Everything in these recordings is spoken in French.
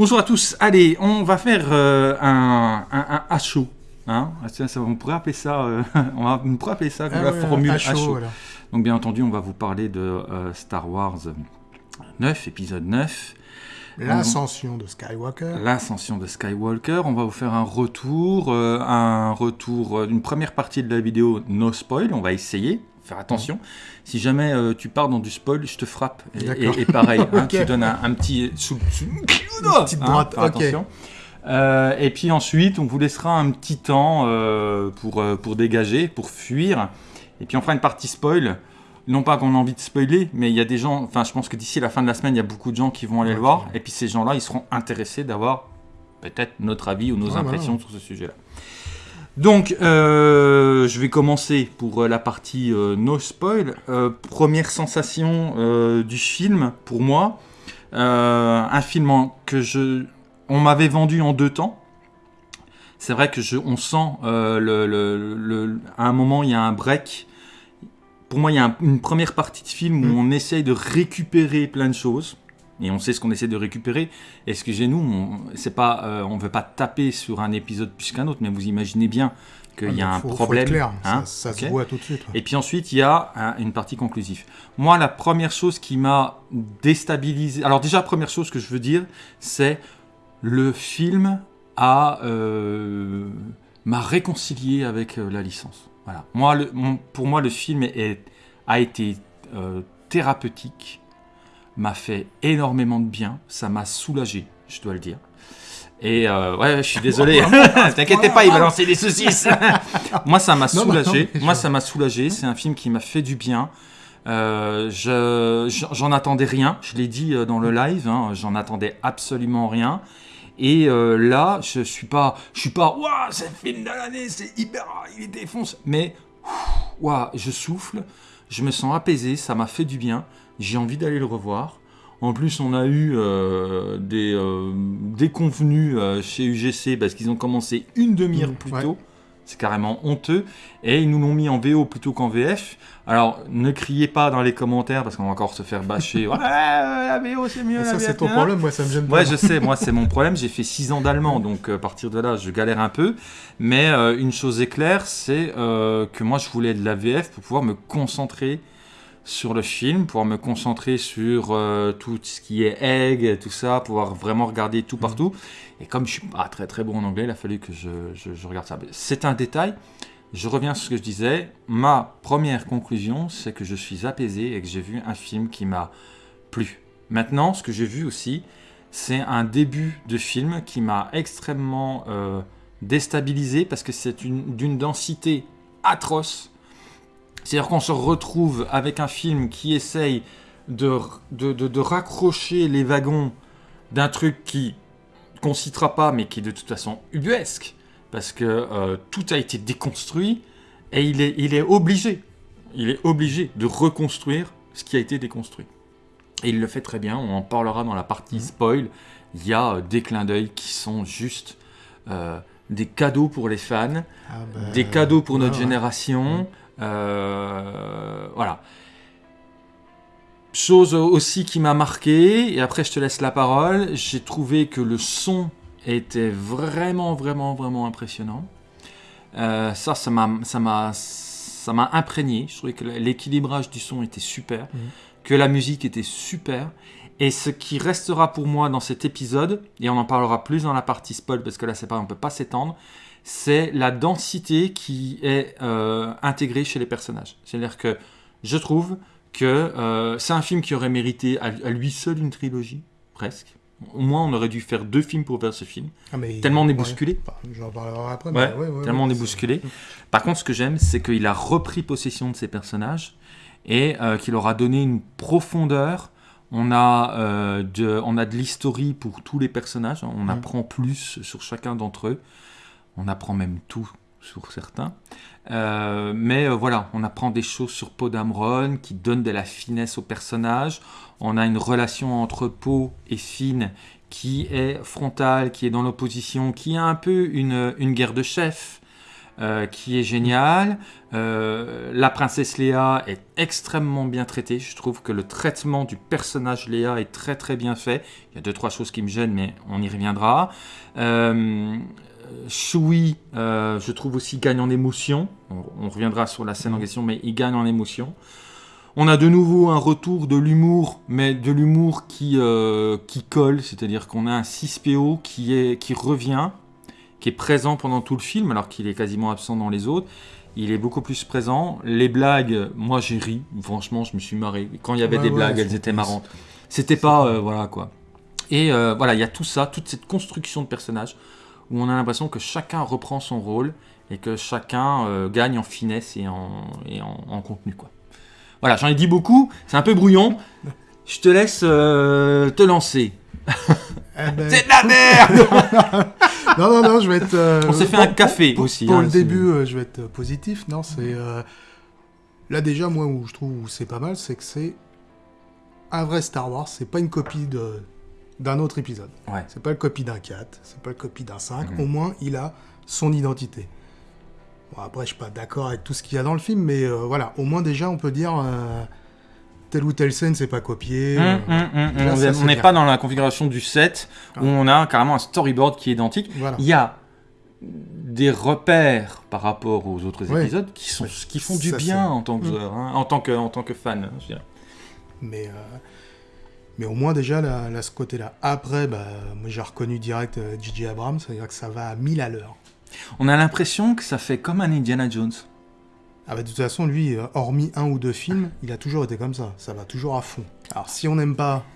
Bonjour à tous. Allez, on va faire euh, un, un, un. Hein ça, ça, on pourrait appeler ça, euh, on, va, on pourrait appeler ça Ah la formule voilà. Donc bien entendu, on va vous parler de euh, Star Wars 9, épisode 9, L'ascension de Skywalker. l'ascension de Skywalker. On va vous faire un retour, euh, un retour euh, d'une première partie de la vidéo no spoil. On va essayer, faire attention. Si jamais euh, tu pars dans du spoil, je te frappe. Et, D'accord. et- et pareil, hein, Ok. tu donnes un, un petit sous, sous- petite hein, droite, attention. Euh, et puis ensuite, on vous laissera un petit temps euh, pour, pour dégager, pour fuir. Et puis on fera une partie spoil. Non pas qu'on a envie de spoiler, mais il y a des gens, enfin je pense que d'ici la fin de la semaine, il y a beaucoup de gens qui vont aller le voir. Et puis ces gens-là, ils seront intéressés d'avoir peut-être notre avis ou nos Ouais, impressions sur ce sujet-là. Donc, euh, je vais commencer pour euh, la partie euh, no spoil. Euh, première sensation du film, pour moi, un film en- que je, on m'avait vendu en deux temps. C'est vrai que je, on sent le, le- le- à un moment il y a un break. Pour moi, il y a un- une première partie de film où Mm. on essaye de récupérer plein de choses. Et on sait ce qu'on essaie de récupérer. Et ce que j'ai nous, on, pas, euh, on veut pas taper sur un épisode plus qu'un autre, mais vous imaginez bien qu'il y a Ah, un faut problème. clair, hein, ça, se voit tout de suite. ouais. et puis ensuite, il y a un- une partie conclusive. Moi, la première chose qui m'a déstabilisé. Alors, déjà, première chose que je veux dire, c'est le film a euh, m'a réconcilié avec euh, la licence. Voilà. Moi, le- mon- pour moi, le film est- a été euh, thérapeutique, m'a fait énormément de bien, ça m'a soulagé, je dois le dire. Et euh, ouais, je suis désolé. T'inquiète pas, il va lancer des saucisses. Moi, ça m'a Non, non, non, soulagé. Moi, ça m'a soulagé. C'est un film qui m'a fait du bien. Euh, je- j'en attendais rien. Je l'ai dit euh, dans le live. hein, J'en attendais absolument rien. Et euh, là, je suis pas, je suis pas. Waouh, c'est le film de l'année. C'est hyper. Il défonce. Mais waouh, je souffle. Je me sens apaisé. Ça m'a fait du bien. J'ai envie d'aller le revoir. En plus, on a eu euh, des, euh, des convenus euh, chez UGC parce qu'ils ont commencé une demi-heure plus ouais. tôt. C'est carrément honteux. Et ils nous l'ont mis en VO plutôt qu'en VF. Alors, ne criez pas dans les commentaires parce qu'on va encore se faire bâcher. ouais, la VO c'est mieux. Et ça, c'est ton problème, moi, ça me gêne pas. Ouais, je sais, moi c'est mon problème. J'ai fait 6 ans d'allemand, donc euh, à partir de là, je galère un peu. Mais euh, une chose est claire, c'est euh, que moi je voulais de la VF pour pouvoir me concentrer sur le film, pouvoir me concentrer sur euh, tout ce qui est egg, tout ça, pouvoir vraiment regarder tout partout. Et comme je suis pas très très bon en anglais, il a fallu que je, je- je regarde ça. C'est un détail. Je reviens sur ce que je disais. Ma première conclusion, c'est que je suis apaisé et que j'ai vu un film qui m'a plu. Maintenant, ce que j'ai vu aussi, c'est un début de film qui m'a extrêmement euh, déstabilisé parce que c'est une- d'une densité atroce. C'est-à-dire qu'on se retrouve avec un film qui essaye de, de, de- de raccrocher les wagons d'un truc qui qu'on citera pas, mais qui est de toute façon ubuesque, parce que euh, tout a été déconstruit, et il est, il est obligé, il est obligé de reconstruire ce qui a été déconstruit. Et il le fait très bien, on en parlera dans la partie Mhm. spoil. Il y a euh, des clins d'œil qui sont juste euh, des cadeaux pour les fans, Ah, bah, des cadeaux pour notre ouais, génération. euh, voilà. Chose aussi qui m'a marqué, et après je te laisse la parole, j'ai trouvé que le son était vraiment, vraiment, vraiment impressionnant. Euh, ça, m'a, ça m'a imprégné. Je trouvais que l'équilibrage du son était super, Mhm. que la musique était super. Et ce qui restera pour moi dans cet épisode, et on en parlera plus dans la partie spoil parce que là c'est pas, on peut pas s'étendre, c'est la densité qui est euh, intégrée chez les personnages. C'est-à-dire que je trouve que euh, c'est un film qui aurait mérité à, à lui seul une trilogie, presque. Au moins, on aurait dû faire deux films pour faire ce film. Ah, mais- Tellement on est ouais. bousculé. Enfin, J'en parlerai après. Ouais, mais ouais, ouais, tellement on est bousculé. Par contre, ce que j'aime, c'est qu'il a repris possession de ses personnages et euh, qu'il leur a donné une profondeur. On a, euh, de, on a de l'historie pour tous les personnages. On Mm. apprend plus sur chacun d'entre eux. On apprend même tout sur certains. Euh, mais euh, voilà, on apprend des choses sur Poe Dameron qui donnent de la finesse aux personnages. On a une relation entre Poe et Finn qui est frontale, qui est dans l'opposition, qui est un peu une, guerre de chefs. euh, qui est génial. Euh, la princesse Léa est extrêmement bien traitée. Je trouve que le traitement du personnage Léa est très très bien fait. Il y a deux trois choses qui me gênent, mais on y reviendra. Shui, euh, je trouve aussi gagne en émotion. On, on reviendra sur la scène en question, mais il gagne en émotion. On a de nouveau un retour de l'humour, mais de l'humour qui, euh, qui colle, c'est-à-dire qu'on a un 6PO qui, est, qui revient, qui est présent pendant tout le film, alors qu'il est quasiment absent dans les autres. Il est beaucoup plus présent. Les blagues, moi j'ai ri, franchement, je me suis marré. Quand il y avait Ouais, des ouais, blagues, elles étaient marrantes. C'était pas, euh, voilà quoi. Et euh, voilà, il y a tout ça, toute cette construction de personnages, où on a l'impression que chacun reprend son rôle et que chacun euh, gagne en finesse et en, et en, en contenu quoi. Voilà, j'en ai dit beaucoup, c'est un peu brouillon. Je te laisse euh, te lancer. Eh ben, C'est de la merde non, non, non, je vais être. euh, On s'est fait pour- un café pour, aussi, Pour hein, le début, je vais être positif. Non, c'est. Là, déjà, moi, où je trouve où c'est pas mal, c'est que c'est un vrai Star Wars. C'est pas une copie de d'un autre épisode. Ouais. C'est pas une copie d'un 4, c'est pas une copie d'un 5. Mhm. Au moins, il a son identité. Bon, après, je suis pas d'accord avec tout ce qu'il y a dans le film, mais euh, voilà, au moins déjà, on peut dire euh, telle ou telle scène, c'est pas copié. Hum, euh, hum, déjà, on n'est pas dans la configuration du set où Ah. on a carrément un storyboard qui est identique. Voilà. Il y a des repères par rapport aux autres Ouais. épisodes qui, sont, qui font du Ça, bien en tant que, hein, en tant que, en tant que fan. je dirais. Mais, mais au moins déjà, là, là, ce côté-là. Après, bah, j'ai reconnu direct euh, J.J. Abrams, c'est-à-dire que ça va à 1000 à l'heure. On a l'impression que ça fait comme un Indiana Jones. Ah bah, de toute façon, lui, euh, hormis un ou deux films, il a toujours été comme ça. Ça va toujours à fond. Alors si on n'aime pas,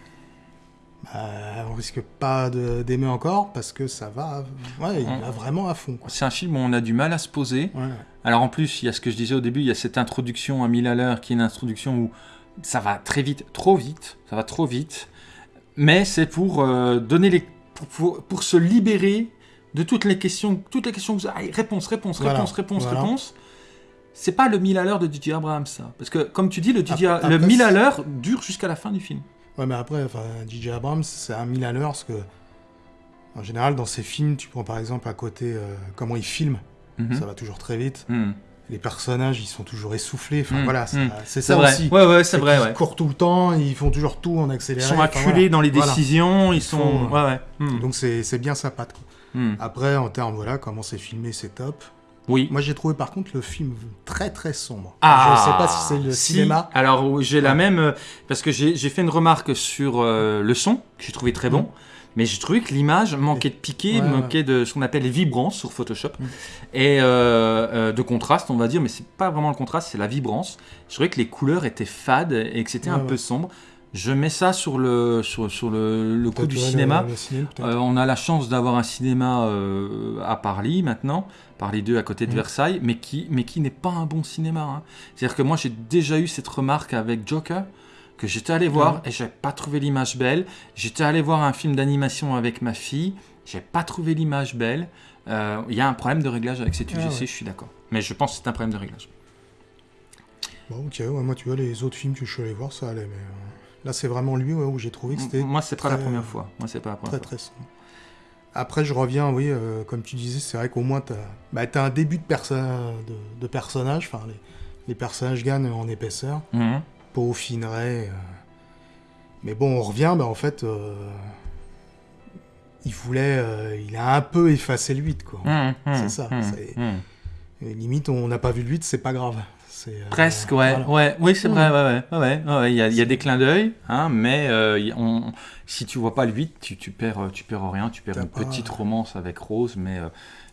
bah, on risque pas d'aimer encore parce que ça va, ouais, il va vraiment à fond. C'est un film où on a du mal à se poser. Ouais. Alors en plus, il y a ce que je disais au début, il y a cette introduction à 1000 à l'heure qui est une introduction où ça va très vite, trop vite, ça va trop vite. Mais c'est pour euh, donner les, pour, pour- pour se libérer de toutes les questions, toutes les questions que vous avez. Réponse, réponse, Voilà, réponse, réponse, voilà. réponse. C'est pas le 1000 à l'heure de Didier Abrams, ça. Parce que, comme tu dis, le, DJ Après- le après, 1000 à l'heure dure jusqu'à la fin du film. Ouais, mais après, enfin, J.J. Abrams, c'est un 1000 à l'heure parce que, en général, dans ses films, tu prends par exemple à côté euh, comment il filme, Mhm. ça va toujours très vite. Mhm. Les personnages, ils sont toujours essoufflés. Enfin, Mm, voilà, ça- mm. c'est ça vrai. aussi. Ouais, ouais, c'est vrai, ouais. courent tout le temps, ils font toujours tout en Ils accéléré. sont enfin, acculés voilà. dans les Voilà. décisions, ils sont. font, Ouais, ouais. Mhm. Donc c'est bien sa patte. quoi. Après, en termes, voilà, comment c'est filmé, c'est top. Oui. Moi, j'ai trouvé par contre le film très très sombre. Ah, je sais pas si c'est le si. cinéma. Alors j'ai la même euh, parce que j'ai fait une remarque sur euh, le son que j'ai trouvé très bon. Mais j'ai trouvé que l'image manquait de Ouais, manquait de ce qu'on appelle les vibrance sur Photoshop Mm. et euh, euh, de contraste, on va dire, mais c'est pas vraiment le contraste, c'est la vibrance. Je trouvais que les couleurs étaient fades et que c'était Ouais, un peu sombre. Je mets ça sur le sur, sur le, le coup du cinéma. Euh, on a la chance d'avoir un cinéma euh, à Paris maintenant, Paris 2 à côté de Mhm. Versailles, mais qui, mais qui n'est pas un bon cinéma. hein. C'est-à-dire que moi j'ai déjà eu cette remarque avec Joker, que j'étais allé voir et j'ai pas trouvé l'image belle. J'étais allé voir un film d'animation avec ma fille, j'ai pas trouvé l'image belle. Euh, Il y a un problème de réglage avec cette Ah UGC, ouais. je suis d'accord. Mais je pense que c'est un problème de réglage. Bon, ok, ouais, moi, tu vois, les autres films que je suis allé voir, ça allait, mais euh, là, c'est vraiment lui ouais, où j'ai trouvé que c'était Moi c'est pas la première fois. Moi c'est pas la première très fois. très sombre. Après, je reviens, oui, euh, comme tu disais, c'est vrai qu'au moins, tu as, bah, un début de, perso de, de personnage, enfin, les, les personnages gagnent en épaisseur. Mhm. Peaufinerait. euh. Mais bon, on revient, bah, en fait, euh, il voulait, euh, il a un peu effacé le 8, quoi. C'est ça, mhm, c'est- mhm. Et limite, on n'a pas vu le 8, c'est pas grave. C'est, euh, Presque, ouais, voilà. ouais, oui, c'est vrai, ouais, ouais, ouais, ouais, ouais, il y a, il y a des clins d'œil, hein, mais on, si tu vois pas le 8, tu, tu perds, tu perds rien, tu perds une pas- petite romance avec Rose, mais,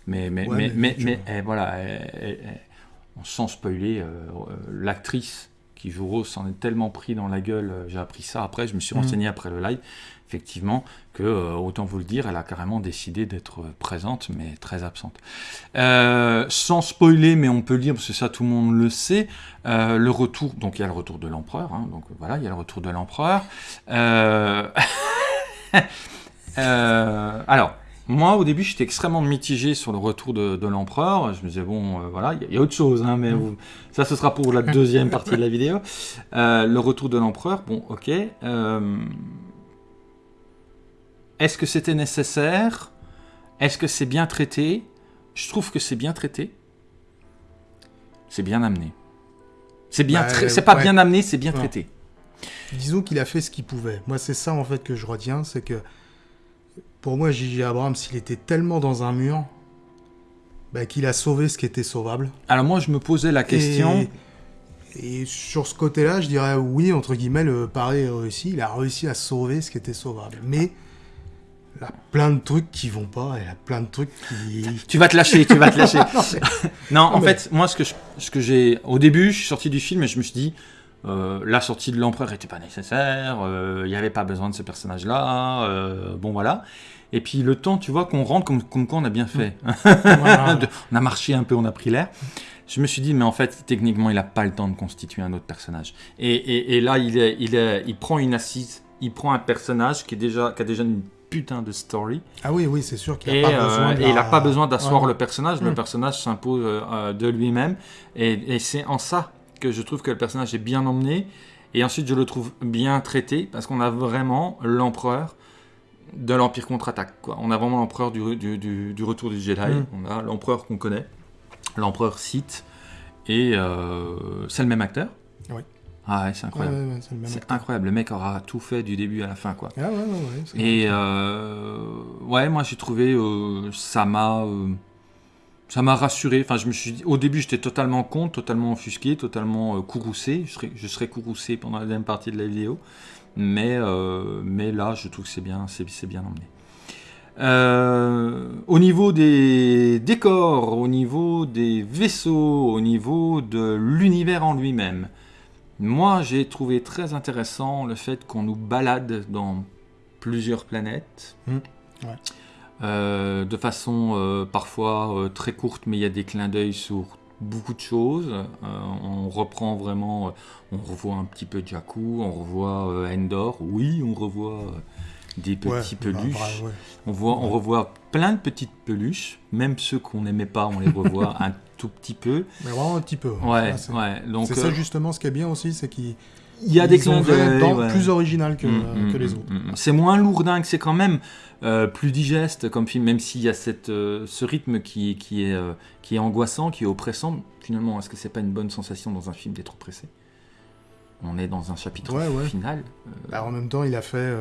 mais, mais, Ouais, mais, mais mais, eh, voilà, eh, eh, eh, sans spoiler, l'actrice qui joue Rose s'en est tellement pris dans la gueule, euh, j'ai appris ça après, je me suis Mm. renseigné après le live, effectivement, que, euh, autant vous le dire, elle a carrément décidé d'être euh, présente, mais très absente. Euh, sans spoiler, mais on peut le dire, parce que ça tout le monde le sait, euh, le retour, donc il y a le retour de l'empereur, hein, donc voilà, il y a le retour de l'empereur. Euh, alors, moi au début j'étais extrêmement mitigé sur le retour de, de l'empereur, je me disais bon euh, voilà, il y, a- il y a autre chose, hein, mais vous- ça ce sera pour la deuxième partie de la vidéo. Euh, le retour de l'empereur, bon ok. euh, Est-ce que c'était nécessaire? Est-ce que c'est bien traité? Je trouve que c'est bien traité. c'est bien amené. C'est bien, Bah, c'est pas ouais. bien amené, c'est bien Non. traité. Disons qu'il a fait ce qu'il pouvait. Moi, c'est ça en fait que je retiens, c'est que pour moi, J.J. Abrams, il était tellement dans un mur bah, qu'il a sauvé ce qui était sauvable. Alors moi, je me posais la question. Et, et sur ce côté-là, je dirais oui, entre guillemets, le pari est réussi. Il a réussi à sauver ce qui était sauvable. Mais il a plein de trucs qui vont pas, il a plein de trucs qui. Tu vas te lâcher, tu vas te lâcher. non, en mais- fait, moi, ce que je- ce que j'ai, au début, je suis sorti du film et je me suis dit, euh, la sortie de l'empereur n'était pas nécessaire, euh, il n'y avait pas besoin de ce personnage-là, euh, bon voilà. Et puis le temps, tu vois, qu'on rentre comme, comme quoi on a bien fait. Voilà. De- on a marché un peu, on a pris l'air. Je me suis dit, mais en fait, techniquement, il n'a pas le temps de constituer un autre personnage. Et, et- et là, il, est, il, est, il prend une assise, il prend un personnage qui, est déjà, qui a déjà une putain de story. Ah oui, oui, c'est sûr qu'il n'a pas euh, besoin de et il n'a la- pas besoin d'asseoir Ouais. le personnage, le Mm. personnage s'impose euh, euh, de lui-même. Et, et c'est en ça que je trouve que le personnage est bien emmené. Et ensuite, je le trouve bien traité, parce qu'on a vraiment l'empereur de l'Empire contre-attaque. quoi. On a vraiment l'empereur du, du, du- du retour du Jedi. Mm. On a l'empereur qu'on connaît, l'empereur Sith. Et euh, c'est le même acteur. Oui. Ah ouais, c'est incroyable. ouais, ouais, c'est incroyable. Le mec aura tout fait du début à la fin, quoi. Ah ouais, ouais, ouais. c'est Et euh, ouais, moi j'ai trouvé euh, ça m'a euh, ça m'a rassuré. Enfin, je me suis dit, au début j'étais totalement con, totalement offusqué, totalement euh, courroucé. Je serais, je courroucé pendant la deuxième partie de la vidéo, mais euh, mais là je trouve que c'est bien, bien emmené. Euh, au niveau des décors, au niveau des vaisseaux, au niveau de l'univers en lui-même, moi j'ai trouvé très intéressant le fait qu'on nous balade dans plusieurs planètes. Mm, ouais. Euh, de façon euh, parfois euh, très courte, mais il y a des clins d'œil sur beaucoup de choses. On reprend vraiment, on revoit un petit peu Jakku, on revoit Endor, oui, on revoit des petits bah, peluches. bah, ouais. On, voit, on revoit plein de petites peluches, même ceux qu'on n'aimait pas, on les revoit un tout petit peu. Mais vraiment un petit peu. Ouais, c'est ouais. Donc c'est euh, ça justement ce qui est bien aussi, c'est qu'ils il y a des clins d'œil. plus original que, Mm, mm, que les mm, autres. mm. C'est moins lourdingue, c'est quand même euh, plus digeste comme film, même s'il y a cette, euh, ce rythme qui, qui, est, euh, qui est angoissant, qui est oppressant. Finalement, est-ce que c'est pas une bonne sensation dans un film d'être oppressé? On est dans un chapitre Ouais, ouais. final. Bah, en même temps, il a fait.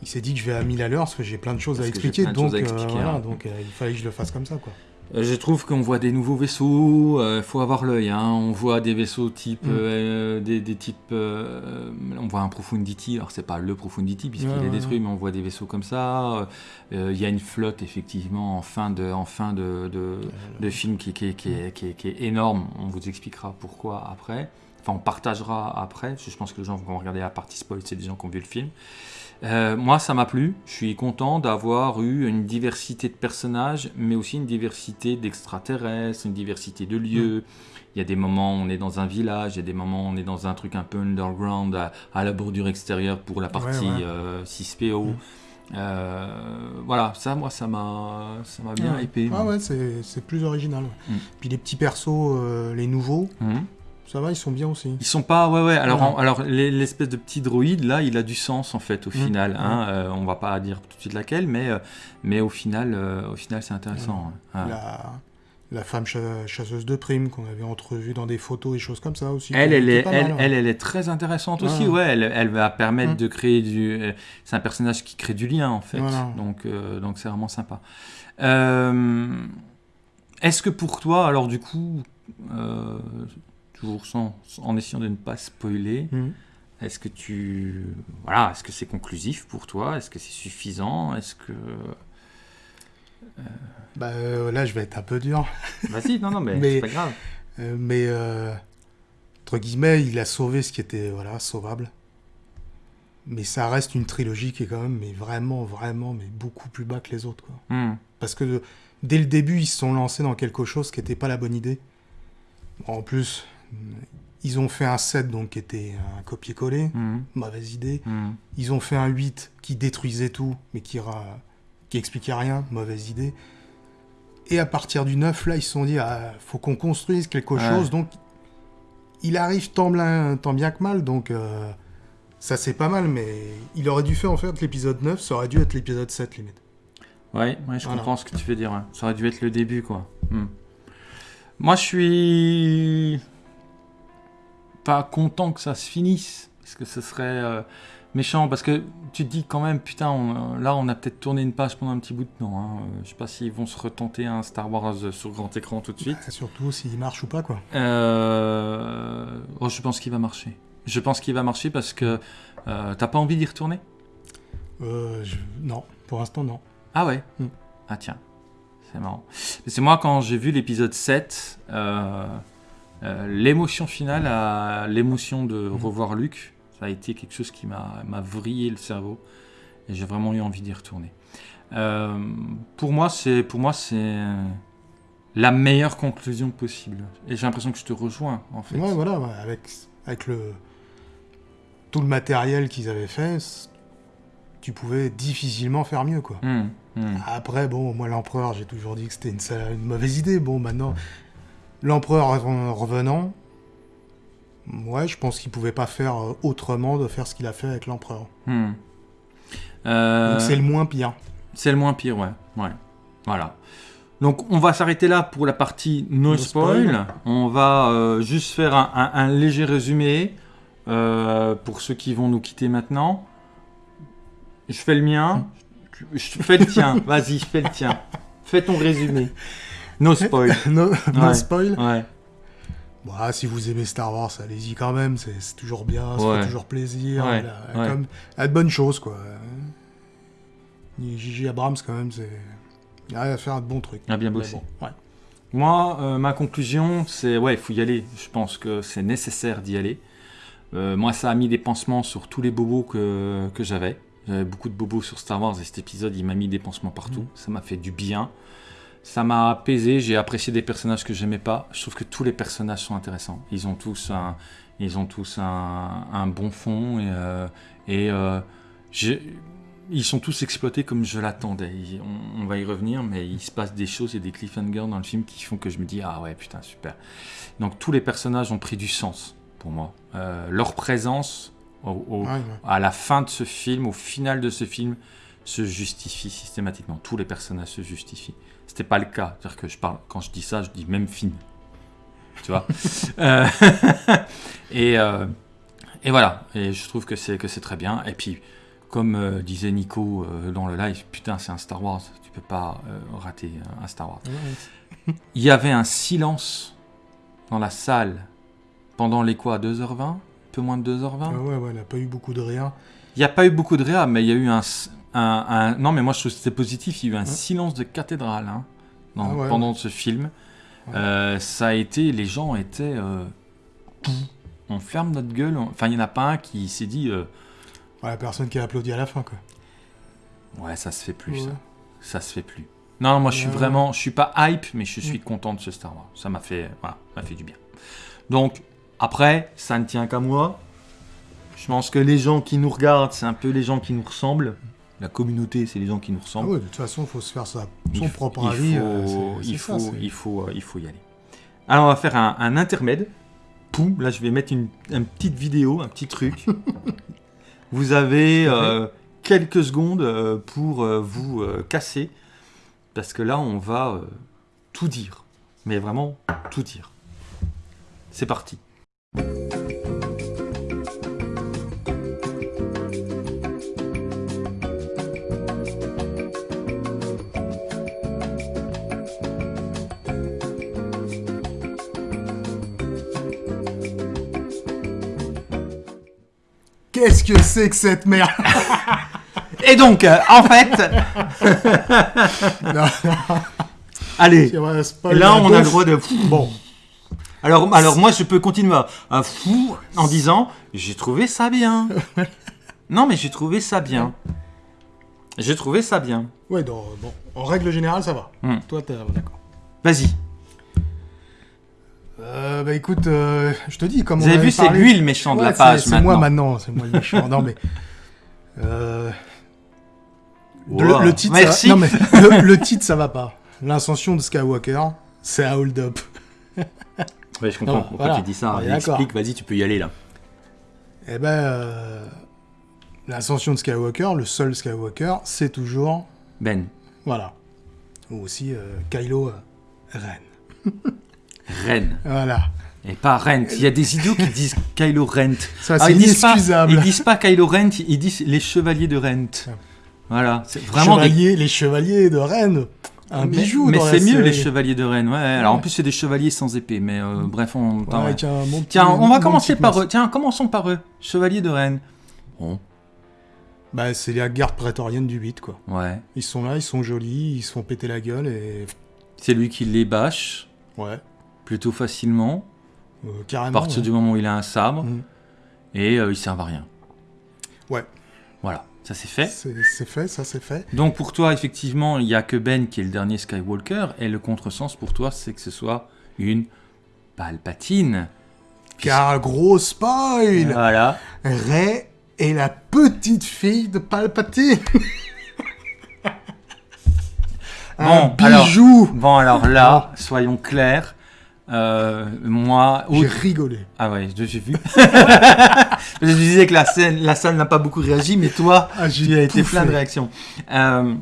Il s'est dit que je vais à 1000 à l'heure parce que j'ai plein de choses Parce à expliquer. Donc, choses à expliquer, voilà, hein. donc il fallait que je le fasse comme ça. Quoi. Euh, Je trouve qu'on voit des nouveaux vaisseaux, il faut avoir l'œil. hein. On voit des vaisseaux type, Mm. euh, des, des types, euh, on voit un Profundity. Alors c'est pas le Profundity puisqu'il Ouais, est ouais, détruit, mais on voit des vaisseaux comme ça. Euh, Il y a une flotte effectivement en fin de, en fin de, de, de film qui, qui, qui, est, qui, est, qui est énorme. On vous expliquera pourquoi après. Enfin, on partagera après. parce que Je pense que les gens vont regarder la partie spoil, c'est des gens qui ont vu le film. Euh, moi, ça m'a plu. Je suis content d'avoir eu une diversité de personnages, mais aussi une diversité d'extraterrestres, une diversité de lieux. Il y a des moments où on est dans un village, il y a des moments où on est dans un truc un peu underground, à, à la bordure extérieure pour la partie Ouais, ouais. euh, 6PO. Mm. Euh, voilà, ça, moi, ça m'a, ça m'a bien Ouais. hypé. Ah ouais, c'est plus original. Mm. Puis les petits persos, les nouveaux. Ça va, ils sont bien aussi. Ils sont pas, ouais, ouais. Alors, en- alors les- l'espèce de petit droïde là, il a du sens en fait au Mm. final. Hein. Euh, on va pas dire tout de suite laquelle, mais euh, mais au final, euh, au final, c'est intéressant. hein. La, la femme cha- chasseuse de primes qu'on avait entrevue dans des photos et choses comme ça aussi. Elle, elle est, elle, mal, ouais. elle, elle est très intéressante aussi. Ouais. Elle, elle va permettre Mm. de créer du. euh, C'est un personnage qui crée du lien en fait. Voilà. Donc, euh, donc c'est vraiment sympa. Est-ce que pour toi, alors du coup, toujours sans, en essayant de ne pas spoiler, Mhm. Est-ce que tu. Voilà, est-ce que c'est conclusif pour toi? Est-ce que c'est suffisant? Est-ce que. Bah, euh, là, je vais être un peu dur. Vas-y, non, non, mais, Mais- c'est pas grave. Euh, mais, euh, entre guillemets, il a sauvé ce qui était voilà, sauvable. Mais ça reste une trilogie qui est quand même mais vraiment, vraiment, mais beaucoup plus bas que les autres. Quoi. Hmm. Parce que dès le début, ils se sont lancés dans quelque chose qui n'était pas la bonne idée. En plus, ils ont fait un 7 donc, qui était un copier-coller, Hmm. mauvaise idée. Hmm. Ils ont fait un 8 qui détruisait tout, mais qui, ra- qui expliquait rien, mauvaise idée. Et à partir du 9, là, ils se sont dit, ah, faut qu'on construise quelque Ouais. chose. Donc, il arrive tant bien, tant bien que mal, donc euh, ça c'est pas mal, mais il aurait dû faire en fait l'épisode 9, ça aurait dû être l'épisode 7 limite. Ouais, ouais, je Voilà. comprends ce que tu veux dire. ouais. Ça aurait dû être le début, quoi. Hmm. Moi, je suis pas content que ça se finisse, parce que ce serait euh, méchant, parce que tu te dis quand même, putain, on- là, on a peut-être tourné une page pendant un petit bout de temps. hein. Euh, Je sais pas s'ils vont se retenter un Star Wars sur grand écran tout de suite. Et surtout s'il marche ou pas, quoi. Euh, oh, je pense qu'il va marcher. Je pense qu'il va marcher parce que euh, t'as pas envie d'y retourner? Euh, je- Non, pour l'instant, non. Ah ouais? Mm. Ah tiens, c'est marrant. C'est moi quand j'ai vu l'épisode 7, euh, euh, l'émotion finale, à l'émotion de Mm. revoir Luc, ça a été quelque chose qui m'a vrillé le cerveau et j'ai vraiment eu envie d'y retourner. Euh, pour moi, c'est pour moi c'est la meilleure conclusion possible. Et j'ai l'impression que je te rejoins en fait. Ouais, voilà, avec, avec le, tout le matériel qu'ils avaient fait, tu pouvais difficilement faire mieux, quoi. Hmm, hmm. Après, bon, moi, l'empereur, j'ai toujours dit que c'était une mauvaise idée. Bon, maintenant, l'empereur en revenant, ouais, je pense qu'il pouvait pas faire euh, autrement de faire ce qu'il a fait avec l'empereur. Hmm. Euh, Donc c'est le moins pire. C'est le moins pire, ouais. ouais. Voilà. Donc on va s'arrêter là pour la partie no, No spoil. spoil. On va euh, juste faire un, un- un léger résumé euh, pour ceux qui vont nous quitter maintenant. Je fais le mien. Je je fais le tien. Vas-y, fais le tien. Fais ton résumé. No spoil. no, no Ouais. spoil. Ouais. Bon, ah, si vous aimez Star Wars, allez-y quand même, c'est toujours bien, ça Ouais. fait toujours plaisir. Ouais, Elle a, comme, elle a de bonnes choses, quoi. Gigi Abrams, quand même, c'est. Il arrive à faire de bons trucs. A bien bossé. bon, ouais. Moi, euh, ma conclusion, c'est ouais, il faut y aller. Je pense que c'est nécessaire d'y aller. Euh, moi, ça a mis des pansements sur tous les bobos que, que j'avais. J'avais beaucoup de bobos sur Star Wars et cet épisode, il m'a mis des pansements partout. Ça m'a fait du bien. Ça m'a apaisé. J'ai apprécié des personnages que j'aimais pas. Je trouve que tous les personnages sont intéressants. Ils ont tous un, ils ont tous un, un bon fond et, euh, et euh, ils sont tous exploités comme je l'attendais. On, on va y revenir, mais il se passe des choses et des cliffhangers dans le film qui font que je me dis ah ouais putain super. Donc tous les personnages ont pris du sens pour moi. Euh, leur présence au- au- Ouais, ouais. à la fin de ce film, au final de ce film, se justifie systématiquement. Tous les personnages se justifient. C'était pas le cas. C'est-à-dire que je parle, quand je dis ça, je dis même film. Tu vois Euh, et, euh, et voilà. Et je trouve que c'est que c'est très bien. Et puis, comme euh, disait Nico dans le live, putain, c'est un Star Wars. Tu peux pas rater un Star Wars. Il y avait un silence dans la salle pendant les quoi 2h20 Un peu moins de 2h20 Ah ouais, ouais, elle n'a pas eu beaucoup de rien. il n'y a pas eu beaucoup de réa, mais il y a eu un, un- un- Non, mais moi je trouve que c'était positif. Il y a eu un Ouais. silence de cathédrale hein, dans- Ah ouais, pendant ce film. Ouais. Euh, ça a été. Les gens étaient. euh, on ferme notre gueule. on- Enfin, il n'y en a pas un qui s'est dit. euh, Ouais, la personne qui a applaudi à la fin, quoi. ouais, ça se fait plus, ça. Ça se fait plus. Non, moi je suis vraiment. Je suis pas hype, mais je suis Mm. content de ce Star Wars. Ça m'a fait. Voilà, m'a fait du bien. Donc, après, ça ne tient qu'à moi. Je pense que les gens qui nous regardent, c'est un peu les gens qui nous ressemblent. La communauté, c'est les gens qui nous Ah ressemblent. ouais, de toute façon, il faut se faire sa, son propre avis. faut- il, faut, il, faut, euh, il faut y aller. Alors, on va faire un, un intermède. Poum, là, je vais mettre une, une petite vidéo, un petit truc. vous avez euh, quelques secondes euh, pour euh, vous euh, casser. Parce que là, on va tout dire. Mais vraiment, tout dire. C'est parti. Qu'est-ce que c'est que cette merde Et donc, euh, en fait, allez, là, on a le droit de... Bon, Alors, alors moi, je peux continuer à, à fou en disant j'ai trouvé ça bien. non, mais j'ai trouvé ça bien. J'ai trouvé ça bien. ouais, bon, en règle générale, ça va. Hmm. Toi, t'es d'accord. Vas-y. Euh, bah écoute, euh, je te dis, comme Vous on avez vu, c'est lui le méchant de Ouais, la c'est- page C'est maintenant. moi maintenant, c'est moi le méchant. non mais. euh, Wow. le, le titre, Merci. Ça, non mais le, le titre, ça va pas. L'ascension de Skywalker, c'est un hold-up. Ouais, je comprends Non, pourquoi voilà. tu dis ça. D'accord. Explique, vas-y, tu peux y aller là. Eh ben, euh, l'ascension de Skywalker, le seul Skywalker, c'est toujours, Ben. voilà, ou aussi euh, Kylo euh, Ren. Ren. Voilà. Et pas Rent. Il y a des idiots qui disent Kylo Rent. Ça, Ah, c'est ils disent pas, inexcusable. ils disent pas Kylo Rent, ils disent les chevaliers de Rent. Voilà, c'est vraiment des Chevaliers, Les chevaliers de Rennes. Un mais, bijou mais c'est mieux les chevaliers de Rennes, ouais. Alors en plus c'est des chevaliers sans épée, mais euh, bref, on. attends, Ouais, ouais. tiens, mon petit- Tiens, on va commencer par eux. Tiens, commençons par eux. Chevaliers de Rennes. Bon, Bah, c'est la garde prétorienne du 8, quoi. ouais. Ils sont là, ils sont jolis, ils se font péter la gueule et. C'est lui qui les bâche Ouais, plutôt facilement, euh, à carrément. partir ouais. du moment où il a un sabre, Mhm. et euh, ils servent à rien. Ouais. Voilà, ça c'est fait. C'est fait, ça c'est fait. Donc pour toi, effectivement, il n'y a que Ben qui est le dernier Skywalker, et le contresens pour toi, c'est que ce soit une Palpatine. Car gros spoil Voilà. Rey est la petite fille de Palpatine Un Bon, alors- bijou Bon, alors là, soyons clairs. Euh, moi, J'ai rigolé. ah ouais, j'ai vu. je disais que la scène, la salle n'a pas beaucoup réagi, mais toi, Ah, tu as été plein de réactions. Euh,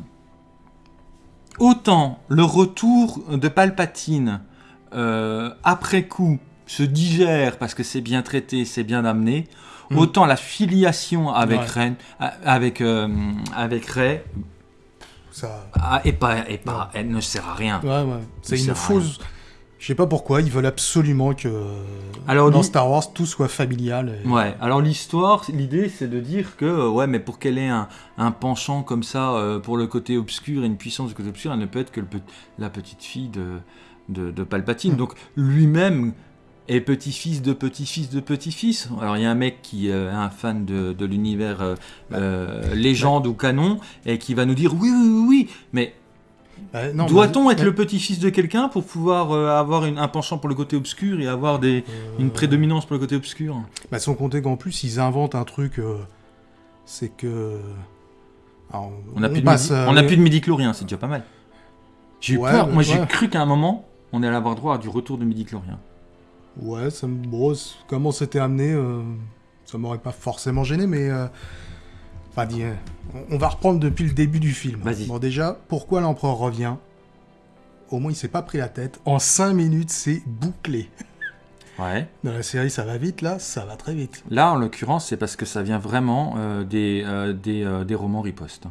autant le retour de Palpatine euh, après coup se digère parce que c'est bien traité, c'est bien amené. Mm. Autant la filiation avec Ouais. Ren, avec avec Rey, Ça... ah, et pas et pas, elle ne sert à rien. Ouais, ouais. C'est une rien. Je sais pas pourquoi, ils veulent absolument que Alors, dans Star Wars tout soit familial. et- Ouais, alors l'histoire, l'idée c'est de dire que, euh, ouais, mais pour qu'elle ait un, un penchant comme ça euh, pour le côté obscur et une puissance du côté obscur, elle ne peut être que le la petite fille de, de, de Palpatine. Mm. Donc lui-même est petit-fils de petit-fils de petit-fils. Alors il y a un mec qui euh, est un fan de, de l'univers euh, euh, légende ou canon et qui va nous dire oui, oui, oui, oui, mais Bah, non, doit-on être le petit-fils de quelqu'un pour pouvoir euh, avoir une- un penchant pour le côté obscur et avoir des, Euh, une prédominance pour le côté obscur? Bah, sans compter qu'en plus, ils inventent un truc. euh, c'est que. Alors, On n'a plus, de midi- euh, on a plus de midi-chlorien, c'est déjà pas mal. J'ai eu Ouais, peur, moi j'ai ouais. cru qu'à un moment, on allait avoir droit à du retour de midi-chlorien. Ouais, ça me. Bon, c- comment c'était amené, euh, ça m'aurait pas forcément gêné, mais. Enfin, dis, euh, on- va reprendre depuis le début du film. Vas-y. Bon, déjà, pourquoi l'empereur revient? Au moins, il s'est pas pris la tête. En 5 minutes, c'est bouclé. Ouais. Dans la série, ça va vite, là, ça va très vite. Là, en l'occurrence, c'est parce que ça vient vraiment euh, des, euh, des, euh, des romans riposte.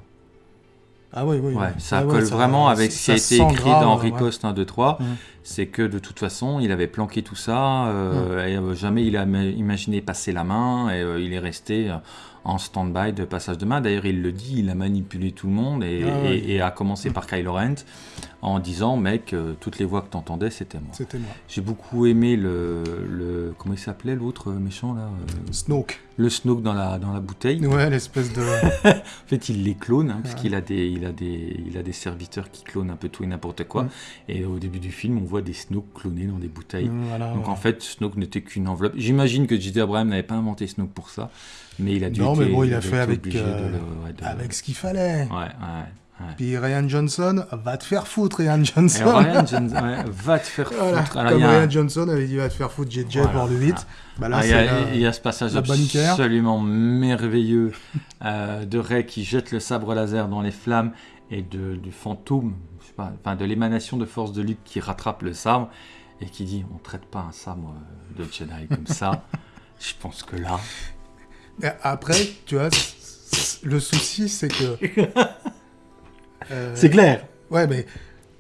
Ah oui, oui. Ouais, oui. ça Ah ouais, colle vraiment avec ce qui a ça été écrit grave, dans. Riposte 1, 2, 3. Mhm. C'est que de toute façon, il avait planqué tout ça, euh, et jamais il a ma- imaginé passer la main, et il est resté en stand-by de passage de main. D'ailleurs, il le dit, il a manipulé tout le monde, et, Ah ouais. et- et a commencé par Kylo Ren, en disant, mec, euh, toutes les voix que t'entendais, c'était moi. C'était moi. J'ai beaucoup aimé le, le comment il s'appelait l'autre méchant là, euh, Snoke. le Snoke dans la dans la bouteille. Ouais, l'espèce de. En fait, il les clone hein, parce qu'il a des il a des il a des serviteurs qui clonent un peu tout et n'importe quoi. Mm. Et au début du film, on voit des Snoke clonés dans des bouteilles. Voilà, Donc ouais. en fait, Snoke n'était qu'une enveloppe. J'imagine que J.J. Abraham n'avait pas inventé Snoke pour ça, mais il a dû Non, mais bon, il a fait avec, euh, le- ouais, de- Avec ce qu'il fallait. Ouais, ouais. Puis Ryan Johnson, va te faire foutre, Ryan Johnson. Ryan Johnson, ouais, va te faire Voilà. foutre. Alors, il Comme a Ryan Johnson avait dit, va te faire foutre, JJ Voilà. pour le 8. Bah là, Ah, il, y a, la- il y a ce passage absolument merveilleux euh, de Rey qui jette le sabre laser dans les flammes et de, du fantôme, je sais pas, enfin de l'émanation de force de Luke qui rattrape le sabre et qui dit on traite pas un sabre euh, de Jedi comme ça. Je pense que là, Après, tu vois, le souci, c'est que. Euh, clair. Ouais, mais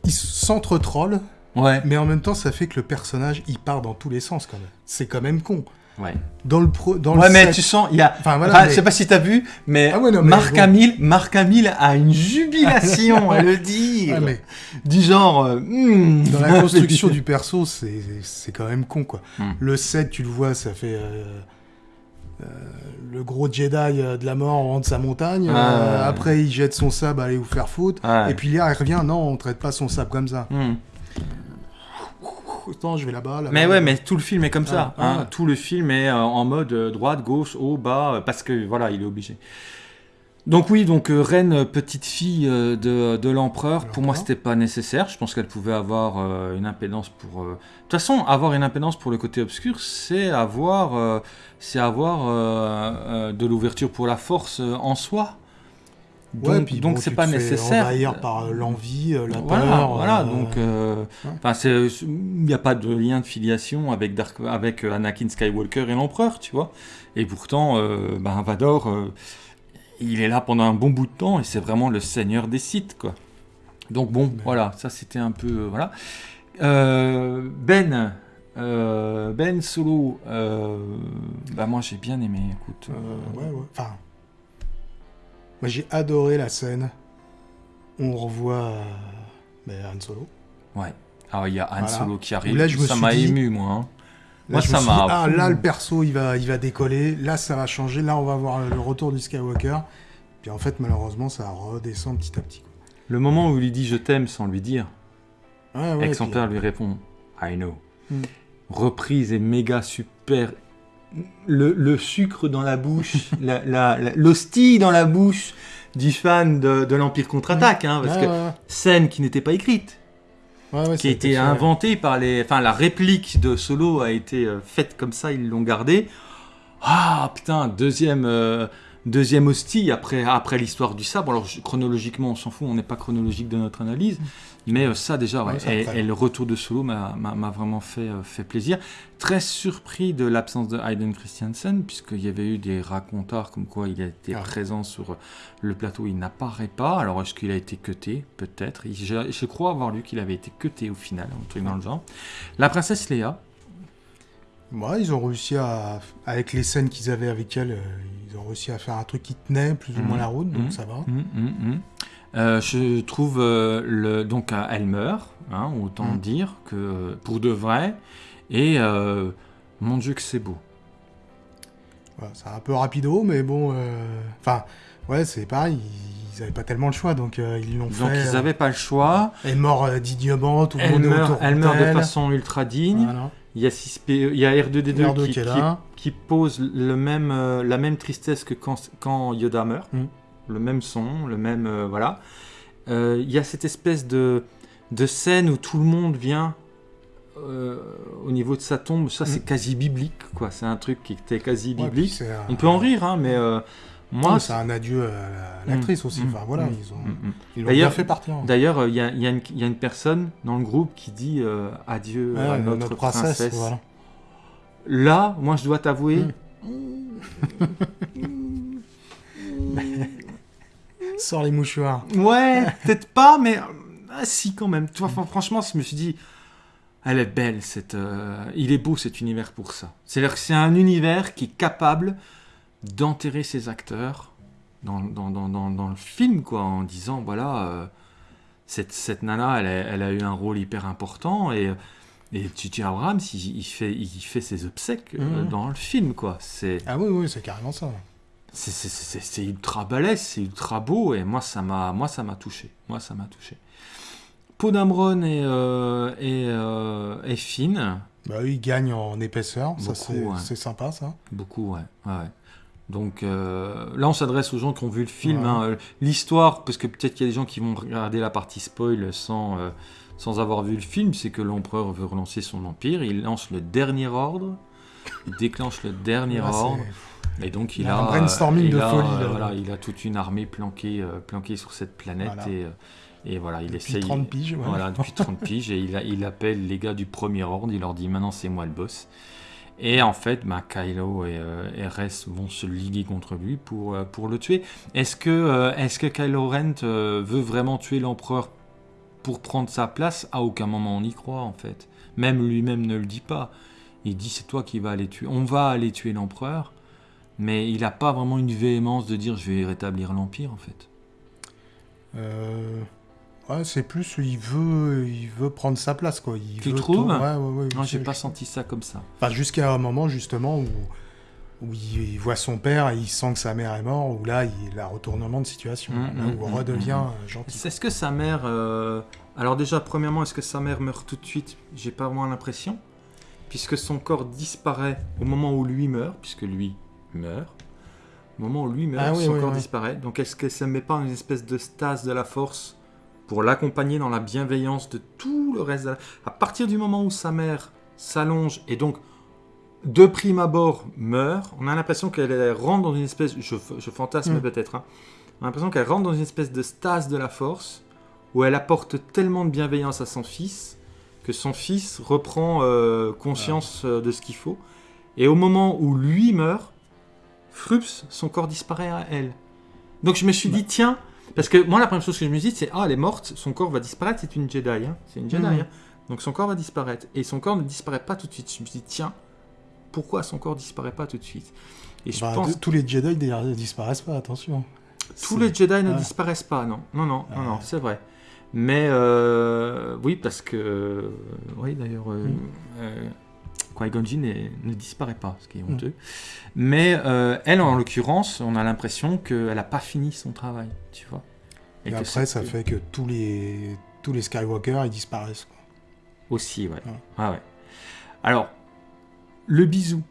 il s'entre-troll, Ouais, mais en même temps, ça fait que le personnage, il part dans tous les sens quand même. C'est quand même con. ouais. Dans le pro, dans Ouais, le mais set- tu sens, il y a. Enfin, voilà, enfin, mais- Je sais pas si t'as vu, mais, Ah ouais, non, mais Marc bon. Hamill, Marc Hamill a une jubilation à le dire. Ouais, mais Du genre. euh, hmm. dans la construction du perso, c'est c'est quand même con, quoi. Hmm. Le set, tu le vois, ça fait euh, le gros Jedi euh, de la mort de sa montagne. Ouais, Euh, après, il jette son sabre, allez vous faire foutre. Ouais. Et puis là, il revient, non, on traite pas son sabre comme ça. Hmm. Autant, je vais là-bas. Mais ouais, mais tout le film est comme ça. Ah, hein. ah. Tout le film est euh, en mode euh, droite, gauche, haut, bas, euh, parce que voilà, il est obligé. Donc oui, donc euh, Reine, euh, petite fille euh, de, de l'empereur, pour moi c'était pas nécessaire. Je pense qu'elle pouvait avoir une impédance pour. De toute façon, avoir une impédance pour le côté obscur, c'est avoir, c'est avoir de l'ouverture pour la force en soi. Donc, Ouais, puis donc bon, c'est pas nécessaire. envahir par l'envie, la voilà, peur. voilà. euh, Donc, euh, ouais. il n'y a pas de lien de filiation avec Dark, avec Anakin Skywalker et l'Empereur, tu vois. Et pourtant, euh, ben, Vador, il est là pendant un bon bout de temps et c'est vraiment le seigneur des Sith, quoi. Donc bon, Mais- voilà, ça c'était un peu, euh, voilà. Euh, ben, euh, Ben Solo, bah moi j'ai bien aimé. Écoute, ouais, ouais. Enfin, moi j'ai adoré la scène. On revoit ben, Han Solo. ouais. Ah, il y a Han Voilà. Solo qui arrive. Là, je ça m'a ému, moi. hein. Là, Moi, ça m'a- Ah, là, le perso, il va, il va décoller. Là, ça va changer. Là, on va voir le retour du Skywalker. Puis en fait, malheureusement, ça redescend petit à petit. Le moment où il lui dit je t'aime sans lui dire, Ouais, ouais, et que son puis- père lui répond I know. Hmm. Reprise et méga super. Le, le sucre dans la bouche, l'hostie dans la bouche du fan de, de l'Empire contre-attaque, hein, parce Ouais, que ouais, scène qui n'était pas écrite, ouais, ouais, qui a été inventée par les. Enfin, la réplique de Solo a été euh, faite comme ça, ils l'ont gardée. Ah putain, deuxième, euh, deuxième hostie après, après l'histoire du sabre. Alors chronologiquement, on s'en fout, on n'est pas chronologique de notre analyse. Mais euh, ça déjà, ouais. Ouais, ça, et, le retour de Solo m'a vraiment fait, euh, fait plaisir. Très surpris de l'absence de Hayden Christensen, puisqu'il y avait eu des racontards comme quoi il été Ah. présent sur le plateau, il n'apparaît pas. Alors est-ce qu'il a été cuté? Peut-être. Je, je crois avoir lu qu'il avait été cuté au final, un truc dans le genre. La princesse Léa, Ouais, ils ont réussi à. Avec les scènes qu'ils avaient avec elle, euh, ils ont réussi à faire un truc qui tenait plus ou moins la route, donc Mhm. ça va. Hum, hum. Euh, je trouve euh, le donc elle meurt, hein, autant Mm. dire que euh, pour de vrai. Et euh, mon Dieu que c'est beau. C'est un peu rapido, mais bon. Enfin, ouais, c'est pareil, ils avaient pas tellement le choix, donc ils l'ont fait. Donc ils n'avaient pas le choix. Elle euh, dignement, tout le Elle monde meurt, autour elle meurt de façon ultra digne. Voilà. Il y a 6P, il y a R2D2 R2 qui, pose le même, la même tristesse que quand, quand Yoda meurt. Mm. Le même son, le même euh, voilà. Euh, Il y a cette espèce de, de scène où tout le monde vient euh, au niveau de sa tombe. Ça, c'est Mm. quasi biblique, quoi. C'est un truc qui était quasi biblique. un- On peut en rire, hein, mais moi, c'est un adieu à la- l'actrice aussi. Mm, Enfin voilà, mm, ils ont, mm, mm. ils bien fait partir. hein. D'ailleurs, il y, y y a une personne dans le groupe qui dit adieu Ouais, à notre, notre, princesse, princesse. voilà. Là, moi, je dois t'avouer, Sors les mouchoirs. Ouais, peut-être pas, mais ah, si quand même. Tu vois, fran- franchement, je me suis dit, elle est belle, cette, euh, il est beau cet univers pour ça. C'est-à-dire que c'est un univers qui est capable d'enterrer ses acteurs dans, dans, dans, dans, dans le film, quoi, en disant, voilà, euh, cette, cette nana, elle a, elle a eu un rôle hyper important et et J.J. Abrams, il, il fait, il fait ses obsèques euh, Mhm. dans le film, quoi. Ah oui, oui, c'est carrément ça. C'est- ultra balèze, c'est ultra beau, et moi ça m'a moi ça m'a touché. Moi ça m'a touché. Podamron est, euh, est, euh, est fine, Bah oui, ils gagnent en épaisseur. ça, c'est ouais. sympa, ça. beaucoup, ouais. ouais. Donc euh, là on s'adresse aux gens qui ont vu le film. Ouais. hein, L'histoire, parce que peut-être qu'il y a des gens qui vont regarder la partie spoil sans, euh, sans avoir vu le film, c'est que l'empereur veut relancer son empire, il lance le dernier ordre, il déclenche le dernier c'est- ordre. Et donc il, a a, un brainstorming il de a, folie, euh, là. voilà, il a toute une armée planquée, euh, planquée sur cette planète Voilà. et, euh, et voilà, il Depuis essaye. 30 piges, ouais. Voilà, depuis 30 piges et il, a- il appelle les gars du premier ordre, il leur dit maintenant c'est moi le boss. Et en fait, bah, Kylo et, euh, Rey vont se liguer contre lui pour, euh, pour le tuer. Est-ce que, euh, est-ce que Kylo Ren veut vraiment tuer l'empereur pour prendre sa place? À aucun moment on y croit en fait. Même lui-même ne le dit pas. Il dit c'est toi qui vas aller tuer. On va aller tuer l'empereur, mais il n'a pas vraiment une véhémence de dire je vais rétablir l'empire en fait. Euh, Ouais, c'est plus, il veut, il veut prendre sa place, quoi. Il Tu veut trouves tout- Ouais, ouais, ouais. Non, j'ai pas senti ça comme ça. Enfin, jusqu'à un moment, justement, où, où il, voit son père et il sent que sa mère est morte, où là, il a un retournement de situation. Mm, là où on mm, redevient mm. euh, gentil. Est-ce que sa mère. euh, Alors, déjà, premièrement, est-ce que sa mère meurt tout de suite? J'ai pas vraiment l'impression. Puisque son corps disparaît au moment où lui meurt, puisque lui meurt. Au moment où lui meurt, Ah oui, son oui, corps oui. disparaît. Donc, est-ce qu'elle ne met pas une espèce de stase de la force pour l'accompagner dans la bienveillance de tout le reste de la- À partir du moment où sa mère s'allonge et donc de prime abord meurt, on a l'impression qu'elle elle rentre dans une espèce, je, je fantasme Mm. peut-être, hein, On a l'impression qu'elle rentre dans une espèce de stase de la force, où elle apporte tellement de bienveillance à son fils, que son fils reprend euh, conscience euh, de ce qu'il faut. Et au moment où lui meurt, Frups, son corps disparaît à elle. Donc je me suis dit, tiens, parce que moi la première chose que je me dis, c'est, ah, elle est morte, son corps va disparaître, c'est une Jedi. hein. C'est une Jedi. Mhm. hein. Donc son corps va disparaître. Et son corps ne disparaît pas tout de suite. Je me suis dit, tiens, pourquoi son corps disparaît pas tout de suite? Et je Bah, pense tous les Jedi d'ailleurs, ne disparaissent pas, attention. tous les Jedi ne Ouais. disparaissent pas, non. Non, non, non, non, Ouais. c'est vrai. Mais euh, oui, parce que. oui, d'ailleurs, euh, Mm. euh, Qui-Gon Jinn ne disparaît pas, ce qui est Mm. honteux. Mais euh, elle, en l'occurrence, on a l'impression qu'elle n'a pas fini son travail, tu vois. Et après, ça fait que tous les, tous les Skywalker, ils disparaissent. quoi. Aussi, ouais. Ouais. Ah ouais. Alors, le bisou.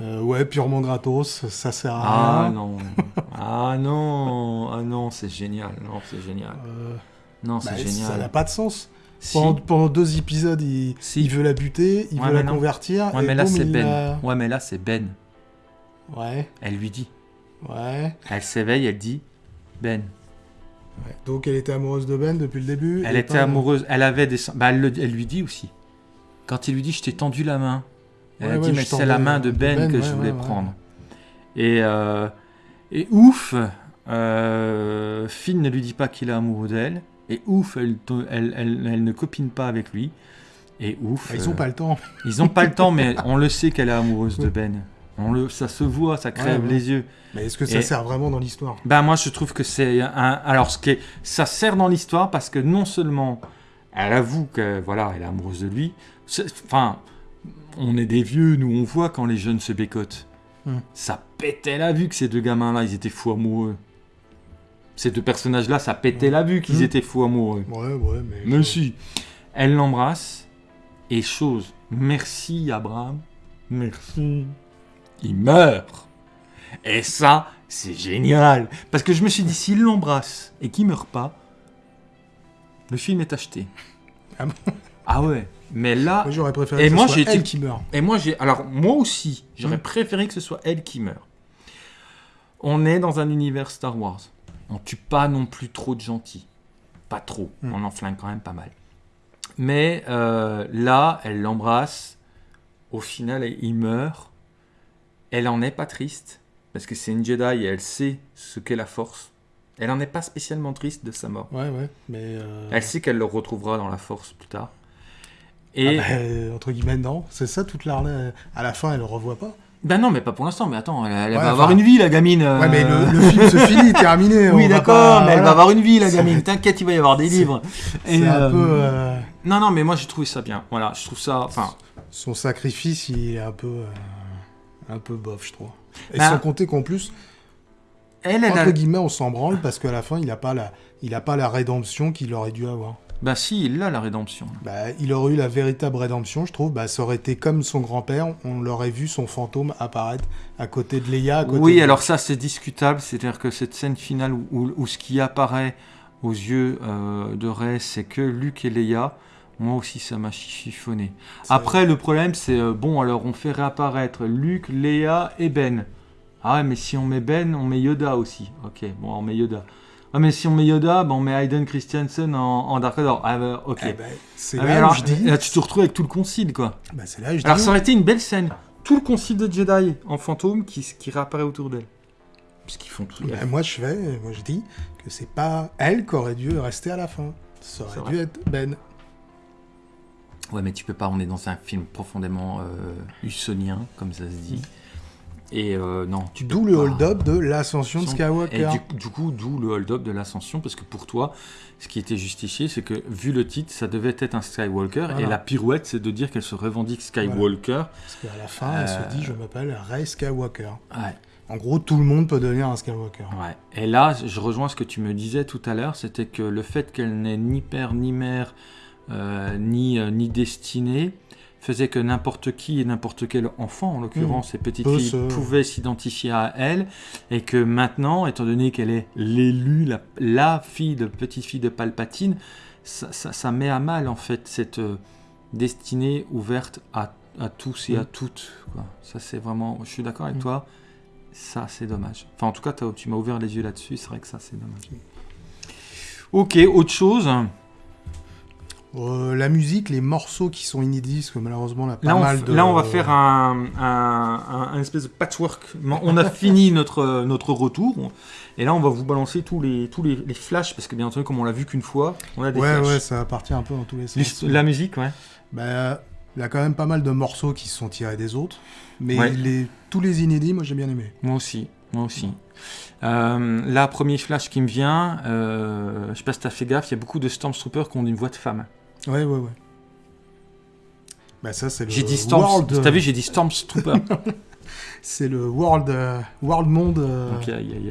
Euh, ouais, purement gratos, ça sert à Ah rien. non. ah non. Ah non, c'est génial. Non, c'est génial. Euh, Non, c'est bah, génial. ça n'a pas de sens. Si. Pendant, pendant deux épisodes, il, Si. il veut la buter, il Ouais, veut la non. convertir. Ouais, et mais là, c'est Ben. la- Ouais, mais là, c'est Ben. Ouais, Elle lui dit. ouais, Elle s'éveille, elle dit Ben. ouais. Donc elle était amoureuse de Ben depuis le début. Elle était amoureuse, elle avait des. Bah, elle, le- elle lui dit aussi. Quand il lui dit Je t'ai tendu la main, elle Ouais, a dit Mais c'est la main de de Ben, Ben, que je voulais prendre. Et, euh, et ouf, euh, Finn ne lui dit pas qu'il est amoureux d'elle. Et ouf, elle, to- elle, elle- elle ne copine pas avec lui. Et ouf. Bah, ils ont euh, pas le temps. ils ont pas le temps, mais on le sait qu'elle est amoureuse de Ben. On le, ça se voit, ça crève Ouais, ouais. les yeux. Mais est-ce que ça Et- sert vraiment dans l'histoire? Ben moi je trouve que c'est un alors ce qui est ça sert dans l'histoire parce que non seulement elle avoue que voilà, elle est amoureuse de lui. Enfin, on est des vieux, nous on voit quand les jeunes se bécotent. Hmm. Ça pétait la vue que ces deux gamins là, ils étaient fous amoureux. Ces deux personnages là, ça pétait la vue qu'ils Hmm. étaient fous amoureux. Ouais, ouais, mais. Mais si. Elle l'embrasse et chose, merci Abraham, merci. Il meurt. Et ça, c'est génial. Parce que je me suis dit, s'il l'embrasse et qu'il meurt pas, le film est acheté. Ah bon? Ah ouais. Mais là, Moi, j'aurais préféré Et que moi, ce j'ai soit elle été- qui meurt. et moi j'ai, alors moi aussi, j'aurais Mm. préféré que ce soit elle qui meure. On est dans un univers Star Wars. On tue pas non plus trop de gentils. Pas trop. Mm. On en flingue quand même pas mal. Mais euh, là, elle l'embrasse. Au final, il meurt. Elle en est pas triste parce que c'est une Jedi et elle sait ce qu'est la Force. Elle en est pas spécialement triste de sa mort. Ouais, ouais, mais. euh, Elle sait qu'elle le retrouvera dans la Force plus tard. Et ah bah, euh, entre guillemets, non. C'est ça toute l'arnaque. À la fin, elle le revoit pas. Ben non, mais pas pour l'instant. Mais attends, elle, elle Ouais, va avoir une vie, la gamine. euh. Ouais, mais le, le film se finit, terminé. on Oui, va d'accord, pas- mais elle voilà. va avoir une vie, la gamine. T'inquiète, il va y avoir des livres. C'est un euh, peu. euh, Non, non, mais moi j'ai trouvé ça bien. Voilà, je trouve ça. Enfin, Son sacrifice, il est un peu. euh, un peu bof, je trouve. Et Bah, sans compter qu'en plus, elle, elle a. entre guillemets, on s'en branle parce qu'à la fin, il a pas la, il a pas la rédemption qu'il aurait dû avoir. Bah si, il a la rédemption. Bah, il aurait eu la véritable rédemption, je trouve. Bah, ça aurait été comme son grand-père, on l'aurait vu son fantôme apparaître à côté de Leia. à côté Oui, de- alors ça c'est discutable. C'est-à-dire que cette scène finale où, où- où ce qui apparaît aux yeux euh, de Rey, c'est que Luke et Leia. Moi aussi, ça m'a chiffonné. Après, le problème, c'est euh, bon, alors on fait réapparaître Luke, Léa et Ben. Ah ouais, mais si on met Ben, on met Yoda aussi. Ok, bon, on met Yoda. Ah, mais si on met Yoda, ben, on met Hayden Christensen en, en Dark Vador. Ah, bah, ok. Eh ben, c'est Ah, mais là alors, je dis. là, tu te retrouves avec tout le concile, quoi. Bah, c'est là où je Alors, dis. ça aurait été une belle scène. Tout le concile de Jedi en fantôme qui, qui réapparaît autour d'elle. Puisqu'ils font tout. Bah, moi, je fais, moi, je dis que c'est pas elle qui aurait dû rester à la fin. Ça C'est aurait vrai. dû être Ben. Ouais, mais tu peux pas, on est dans un film profondément euh, hussonien, comme ça se dit. Et euh, non, D'où le pas. hold-up de l'ascension de Skywalker. Et du, du coup, d'où le hold-up de l'ascension, parce que pour toi, ce qui était justifié, c'est que vu le titre, ça devait être un Skywalker, Voilà. et la pirouette, c'est de dire qu'elle se revendique Skywalker. Parce qu'à la fin, elle Euh, se dit Je m'appelle Rey Skywalker. Ouais, En gros, tout le monde peut devenir un Skywalker. ouais. Et là, je rejoins ce que tu me disais tout à l'heure, c'était que le fait qu'elle n'ait ni père, ni mère, euh, ni, euh, ni destinée, faisait que n'importe qui et n'importe quel enfant, en l'occurrence ces petites filles, se- pouvaient s'identifier à elle, et que maintenant, étant donné qu'elle est l'élu, la, la fille de petite fille de Palpatine, ça, ça- ça met à mal en fait cette euh, destinée ouverte à, à tous et à Mm. toutes. quoi. Ça c'est vraiment, je suis d'accord avec Mm. toi, Ça, c'est dommage. Enfin, en tout cas, tu m'as ouvert les yeux là-dessus. C'est vrai que ça, c'est dommage. Ok, autre chose. Euh, la musique, les morceaux qui sont inédits, parce que malheureusement, là, pas Là on, mal de... là, on va faire un, un- un- un espèce de patchwork. On a fini notre, notre retour. Et là, on va vous balancer tous les, tous les, les flashs. Parce que, bien entendu, comme on l'a vu qu'une fois, on a des Ouais, flashs. ouais, ça va partir un peu dans tous les sens. La musique, ouais. Bah, il y a quand même pas mal de morceaux qui se sont tirés des autres. Mais Ouais. les, tous les inédits, moi j'ai bien aimé. Moi aussi, moi aussi. Euh, là, premier flash qui me vient, euh, je sais pas si t'as fait gaffe, il y a beaucoup de Stormtroopers qui ont une voix de femme. Ouais, ouais, ouais. Bah ça c'est le J'ai dit Storm, World... t'as vu, j'ai dit Stormtrooper. C'est le World, euh, World Monde... euh, Donc il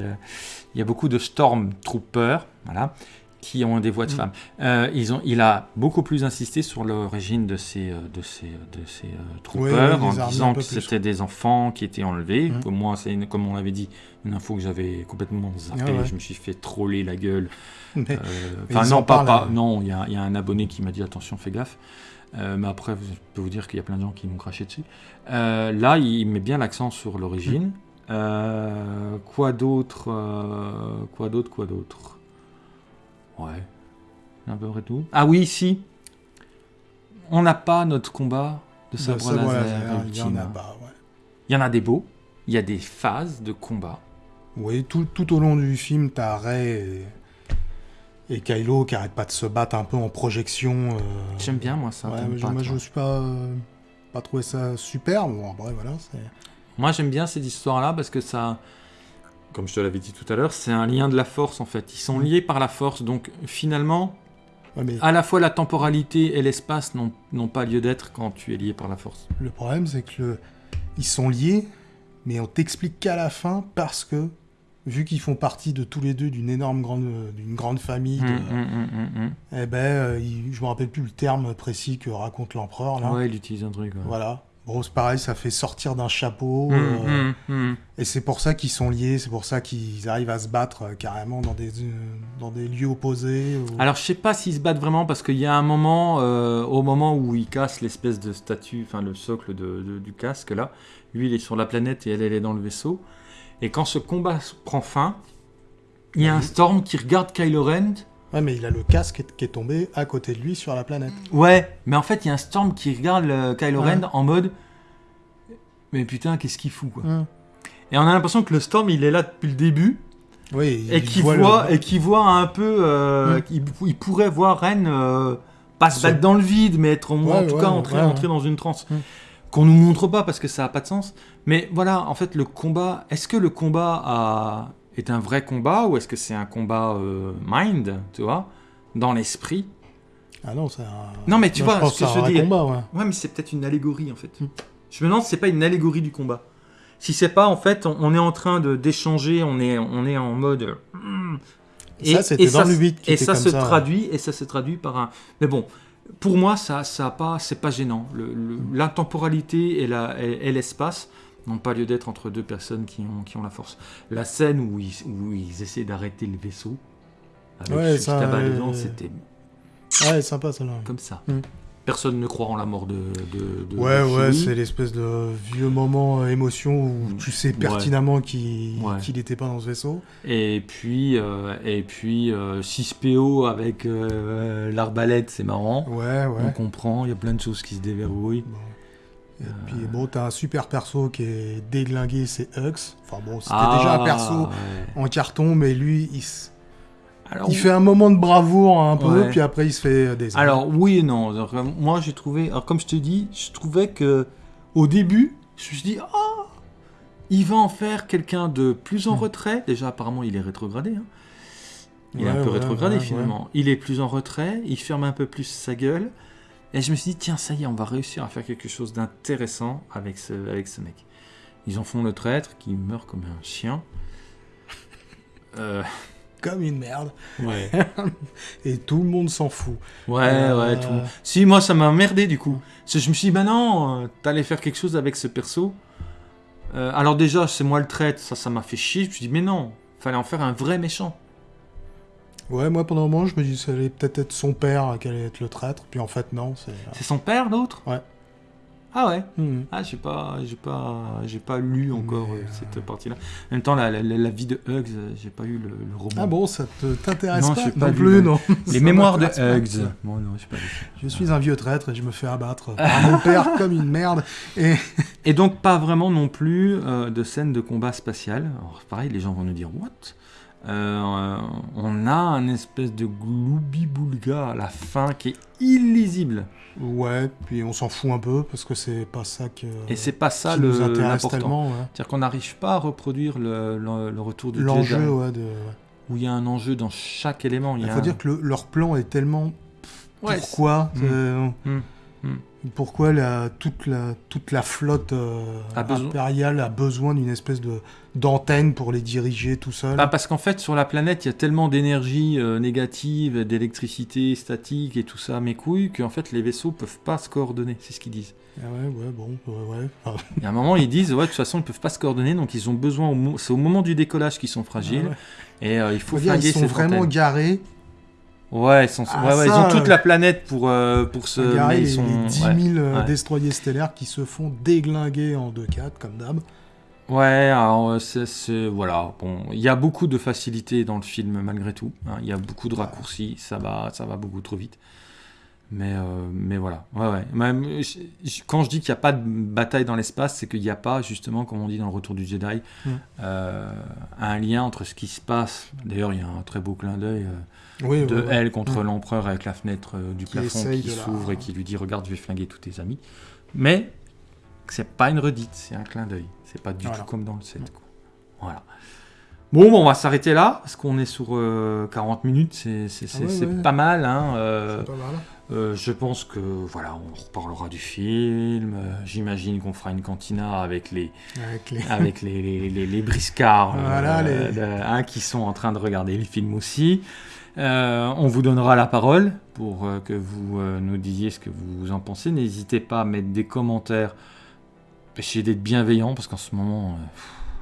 y y a beaucoup de Stormtroopers, voilà, qui ont des voix de Mm. femmes. Euh, ils ont, il a beaucoup plus insisté sur l'origine de ces, euh, de ces, de ces euh, troopers, Ouais, ouais, il en disant que c'était des enfants qui étaient enlevés. Mm. Moi, c'est comme on l'avait dit, une info que j'avais complètement zappée. Ah ouais. Je me suis fait troller la gueule. Euh, Enfin, non, pas, pas- hein. non, il y a, il y a un abonné qui m'a dit attention, fais gaffe. Euh, mais après, je peux vous dire qu'il y a plein de gens qui m'ont craché dessus. Là, il met bien l'accent sur l'origine. Euh, quoi d'autre Quoi d'autre Quoi d'autre? Ouais. À peu près tout. Ah oui, si. On n'a pas notre combat de sabre sabre laser, laser, il y en a pas, ouais. Il y en a des beaux. Il y a des phases de combat. Oui, tout, tout au long du film, t'as Rey et, et Kylo qui arrêtent pas de se battre un peu en projection. euh, J'aime bien, moi, ça. ouais, t'aimes mais je- pas, moi, je me suis pas, euh, pas trouvé ça super. Bon, après, voilà. Moi, j'aime bien cette histoire-là parce que ça, comme je te l'avais dit tout à l'heure, c'est un lien de la force en fait. Ils sont liés par la force, donc finalement, Ouais, mais à la fois la temporalité et l'espace n'ont pas lieu d'être quand tu es lié par la force. le problème, c'est que le- ils sont liés, mais on t'explique qu'à la fin parce que, vu qu'ils font partie de tous les deux d'une énorme grande, d'une grande famille, de- hum, hum, hum. eh ben, euh, je me rappelle plus le terme précis que raconte l'empereur là. Ouais, il utilise un truc. ouais. Voilà. Bon, c'est pareil, ça fait sortir d'un chapeau. Hum, euh, hum, hum. Et c'est pour ça qu'ils sont liés, c'est pour ça qu'ils arrivent à se battre euh, carrément dans des, euh, dans des lieux opposés. ou- Alors, je sais pas s'ils se battent vraiment parce qu'il y a un moment, au moment où il casse l'espèce de statue, enfin le socle de- de- du casque là, lui il est sur la planète et elle, elle est dans le vaisseau. Et quand ce combat prend fin, il y a un. Storm qui regarde Kylo Ren Ouais, mais il a le casque qui est tombé à côté de lui sur la planète. Ouais, mais en fait, il y a un Storm qui regarde le Kylo Ouais. Ren en mode Mais putain, qu'est-ce qu'il fout quoi. Et on a l'impression que le Storm, il est là depuis le début Oui, et il qu'il voit voit, le- et qu'il voit un peu. euh, Mm. il, pourrait voir Ren euh, pas se battre dans le vide, mais être au moins, en Ouais, tout ouais, cas entrer, dans une transe. Mm. Qu'on nous montre pas parce que ça a pas de sens. Mais voilà, en fait, le combat. Est-ce que le combat a, est un vrai combat ou est-ce que c'est un combat euh, mind, tu vois, dans l'esprit? Ah non, c'est un. Non, mais tu vois je ce que c'est je dire. combat, ouais. Ouais, mais c'est peut-être une allégorie en fait. Mm. Je me demande si c'est pas une allégorie du combat. Si c'est pas en fait, on, on est en train d'échanger, on est on est en mode. mm. Ça, c'était dans le huit qui Et était ça comme se ça, ouais. traduit et ça se traduit par un. Mais bon, pour moi, ça ça a pas, c'est pas gênant. Le- le-. L'intemporalité et la et, et l'espace n'ont pas lieu d'être entre deux personnes qui ont qui ont la force. La scène où ils où ils essaient d'arrêter le vaisseau. Avec Ouais, ce ça, tabac euh, dedans, c'était Ouais, sympa celle-là. comme ça. Mm. Personne ne croit en la mort de. de, de- Ouais, de ouais, c'est l'espèce de vieux moment euh, émotion où tu sais Ouais. pertinemment qu'il Ouais. qu'il était pas dans ce vaisseau. Et puis, euh, et puis euh, 6PO avec euh, l'arbalète, c'est marrant. Ouais, On ouais. comprend, il y a plein de choses qui se déverrouillent. Bon. Et puis bon, t'as un super perso qui est déglingué, c'est Hux. Enfin bon, c'était Ah, déjà un perso ouais. en carton, mais lui, il, s- Alors, il fait un moment de bravoure un peu, Ouais. puis après il se fait euh, des. alors, oui et non. Alors, euh, moi, j'ai trouvé. Alors, comme je te dis, je trouvais que au début, je me suis dit, ah, il va en faire quelqu'un de plus en Hmm. retrait. Déjà, apparemment, il est rétrogradé. hein. Il est un peu ouais, rétrogradé ouais, finalement. Il est plus en retrait, il ferme un peu plus sa gueule. Et je me suis dit, tiens, ça y est, on va réussir à faire quelque chose d'intéressant avec ce, avec ce mec. Ils en font le traître qui meurt comme un chien. Euh, Comme une merde. ouais, Et tout le monde s'en fout. ouais, Euh, ouais. Tout... le monde- Si, moi, ça m'a emmerdé du coup. Parce que je me suis dit, bah non, euh, t'allais faire quelque chose avec ce perso. Euh, alors, déjà, c'est moi le traître, ça, ça m'a fait chier. Je me suis dit, mais non, fallait en faire un vrai méchant. Ouais, moi pendant un moment, je me dis que ça allait peut-être être son père qui allait être le traître, puis en fait non, c'est. C'est son père, l'autre? Ouais. Ah ouais? Mhm. Ah, j'ai pas, j'ai pas, j'ai pas lu encore euh, euh, cette partie-là. En même temps, la, la- vie de Hugs, euh, j'ai pas eu le, le roman. Ah bon, ça te t'intéresse Non, pas, non lu plus, le- non. Les mémoires de Hugs. Bon, non, pas. Je suis un vieux traître et je me fais abattre par mon père comme une merde. Et Et donc pas vraiment non plus euh, de scène de combat spatial. Alors pareil, les gens vont nous dire what? Euh, On a un espèce de gloubi-boulga à la fin qui est illisible. ouais, puis on s'en fout un peu parce que c'est pas ça que Et c'est pas ça qui le nous intéresse l'important. tellement. ouais. C'est-à-dire qu'on n'arrive pas à reproduire le, le- le retour du L'enjeu, ouais, de. où il y a un enjeu dans chaque élément. Il faut un- dire que le- leur plan est tellement. Ouais, pourquoi euh. Mm. Pourquoi la, toute, la, toute la flotte euh, A besoin- impériale a besoin d'une espèce de d'antenne pour les diriger tout seul? Bah, parce qu'en fait, sur la planète, il y a tellement d'énergie euh, négative, d'électricité statique et tout ça, mes couilles, qu'en fait, les vaisseaux peuvent pas se coordonner. C'est ce qu'ils disent. Ah ouais, ouais, bon, ouais, ouais. Et à un moment, ils disent, ouais, de toute façon, ils peuvent pas se coordonner, donc ils ont besoin, c'est au moment du décollage qu'ils sont fragiles, ouais. et euh, il faut flinguer ils sont vraiment antenne. garés. Ouais, ils, sont, Ah, ouais, ouais, ils ça, ont toute euh, la planète pour, euh, pour se... mais les, ils sont... les 10 000 ouais. euh, ouais. destroyers stellaires qui se font déglinguer en 2-4, comme d'hab. Ouais, alors, c'est, c'est- voilà, bon, il y a beaucoup de facilité dans le film malgré tout. hein, Il y a beaucoup de raccourcis, ça va, ça va beaucoup trop vite. Mais, euh, mais voilà, ouais, ouais. Même, quand je dis qu'il n'y a pas de bataille dans l'espace, c'est qu'il n'y a pas, justement, comme on dit dans le Retour du Jedi, Mm. euh, un lien entre ce qui se passe. D'ailleurs, il y a un très beau clin d'œil euh, Oui, de ouais, ouais. elle contre Mm. l'empereur avec la fenêtre euh, du Qui plafond qui la- s'ouvre et qui lui dit Regarde, je vais flinguer tous tes amis. Mais c'est pas une redite, c'est un clin d'œil. C'est pas du Voilà. tout comme dans le 7. quoi. Voilà. Bon, bon, on va s'arrêter là parce qu'on est sur euh, 40 minutes, c'est ouais, ouais. pas mal. Hein, euh, C'est pas mal. euh, je pense que voilà, on reparlera du film. euh, J'imagine qu'on fera une cantina avec les, Avec les... avec les, les, les- les briscards euh, Voilà, les- hein, qui sont en train de regarder le film aussi. Euh, on vous donnera la parole pour euh, que vous euh, nous disiez ce que vous en pensez. N'hésitez pas à mettre des commentaires. Essayez d'être bienveillant parce qu'en ce moment, euh,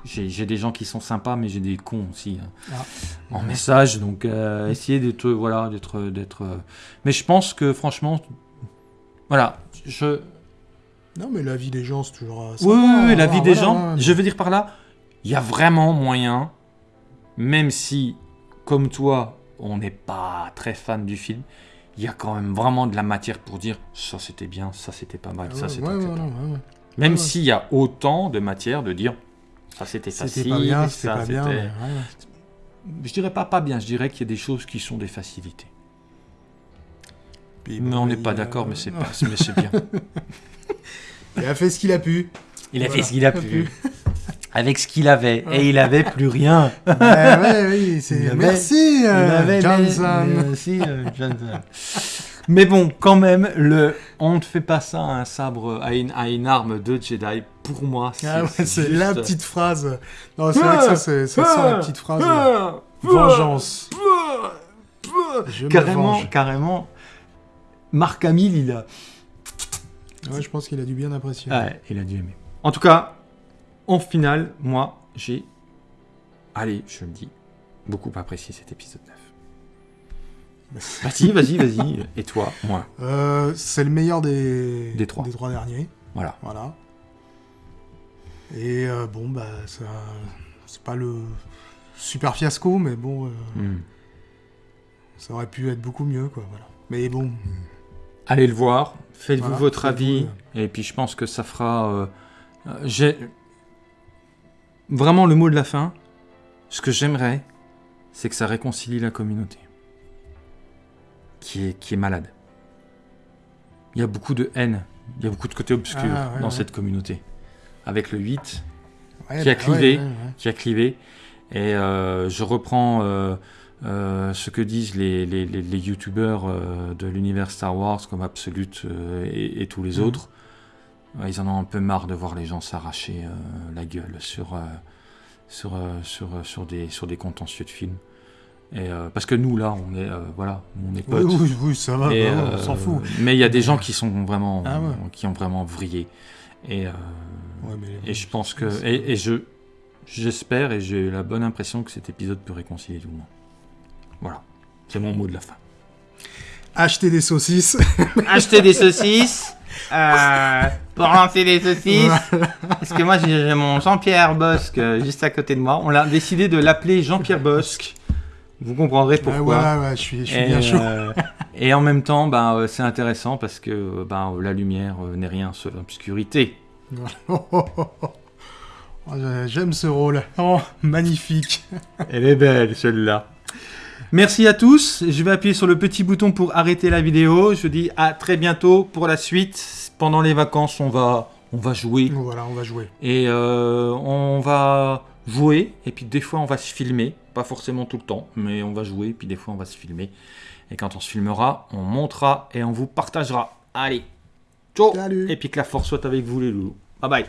j'ai des gens qui sont sympas, mais j'ai des cons aussi hein, Ah. en message. Donc euh, essayez d'être voilà, d'être d'être. euh, Mais je pense que franchement, voilà, je Non, mais la vie des gens, c'est toujours... oui, sympa, oui, oui, la vie voilà, des voilà, gens. ouais. Je veux dire par là, il y a vraiment moyen, même si, comme toi, on n'est pas très fan du film, il y a quand même vraiment de la matière pour dire ça c'était bien, ça c'était pas mal, Ah ça c'était. ouais, etc. ouais, ouais, ouais. Même s'il y a autant de matière de dire ça c'était facile, pas bien, c'était ça pas bien. Je dirais pas pas bien, je dirais qu'il y a des choses qui sont des facilités. Puis, Mais bon, on n'est pas d'accord, mais c'est pas, mais c'est bien. Il a fait ce qu'il a pu. Il a Voilà. fait ce qu'il a pu. Avec ce qu'il avait, et il avait plus rien. ouais, ouais, oui, c'est... Il avait- Merci, euh, Johnson. Merci, euh, Johnson. Mais bon, quand même, le on ne fait pas ça à un sabre, à une, à une arme de Jedi. Pour moi, c'est Ah c'est juste- la petite phrase. Non, c'est vrai que ça, c'est, ça la petite phrase. Ah, Vengeance. Je Carrément, venge. carrément. Marc Hamill, il a, Ouais, je pense qu'il a dû bien apprécier. Ouais, il a dû aimer. En tout cas, en finale, moi, j'ai, allez, je le dis, beaucoup apprécié cet épisode 9. Vas-y, vas-y, vas-y. Et toi, moi, Euh, c'est le meilleur des, Des trois. derniers. voilà. Voilà. Et euh, bon, bah, ça, c'est pas le super fiasco, mais bon, euh, Hmm. ça aurait pu être beaucoup mieux, quoi. Voilà. Mais bon, Allez le voir, faites-vous Voilà, votre avis, et puis je pense que ça fera. euh, euh, j'ai vraiment le mot de la fin. Ce que j'aimerais, c'est que ça réconcilie la communauté, qui est qui est malade. Il y a beaucoup de haine, il y a beaucoup de côté obscur Ah, ouais, dans ouais. cette communauté, avec le 8 ouais, Qui a bah, clivé. qui a clivé. Et euh, je reprends euh, euh, ce que disent les, les, les, les youtubeurs de l'univers Star Wars comme Absolute et, et tous les Mhm. autres. Ils en ont un peu marre de voir les gens s'arracher euh, la gueule sur, euh, sur, euh, sur, euh, sur, des, sur des contentieux de films. Et, euh, parce que nous, là, on est, euh, voilà, on est Oui, potes. oui, oui, ça va, Et, bah, euh, on s'en fout. Mais il y a des gens qui sont vraiment, Ah ouais. qui ont vraiment vrillé. Et, euh, Ouais, mais- et je pense que. Et, et je. J'espère et j'ai la bonne impression que cet épisode peut réconcilier tout le monde. Voilà. C'est mon mot de la fin. Acheter des saucisses. Achetez des saucisses euh, pour lancer les saucisses. Parce que moi, j'ai mon Jean-Pierre Bosque euh, juste à côté de moi. On a décidé de l'appeler Jean-Pierre Bosque. Vous comprendrez pourquoi. ouais, ouais, je suis, je suis Et, bien chaud. euh, et en même temps, ben, euh, c'est intéressant parce que ben, la lumière n'est rien seule l'obscurité. Oh, j'ai- J'aime ce rôle. Oh, magnifique. Elle est belle celle-là. Merci à tous. Je vais appuyer sur le petit bouton pour arrêter la vidéo. Je vous dis à très bientôt pour la suite. Pendant les vacances, on va, on va jouer. Voilà, on va jouer. Et euh, on va jouer. Et puis des fois, on va se filmer. Pas forcément tout le temps, mais on va jouer. Puis des fois, on va se filmer. Et quand on se filmera, on montera et on vous partagera. Allez, ciao Salut. Et puis que la force soit avec vous les loulous. Bye bye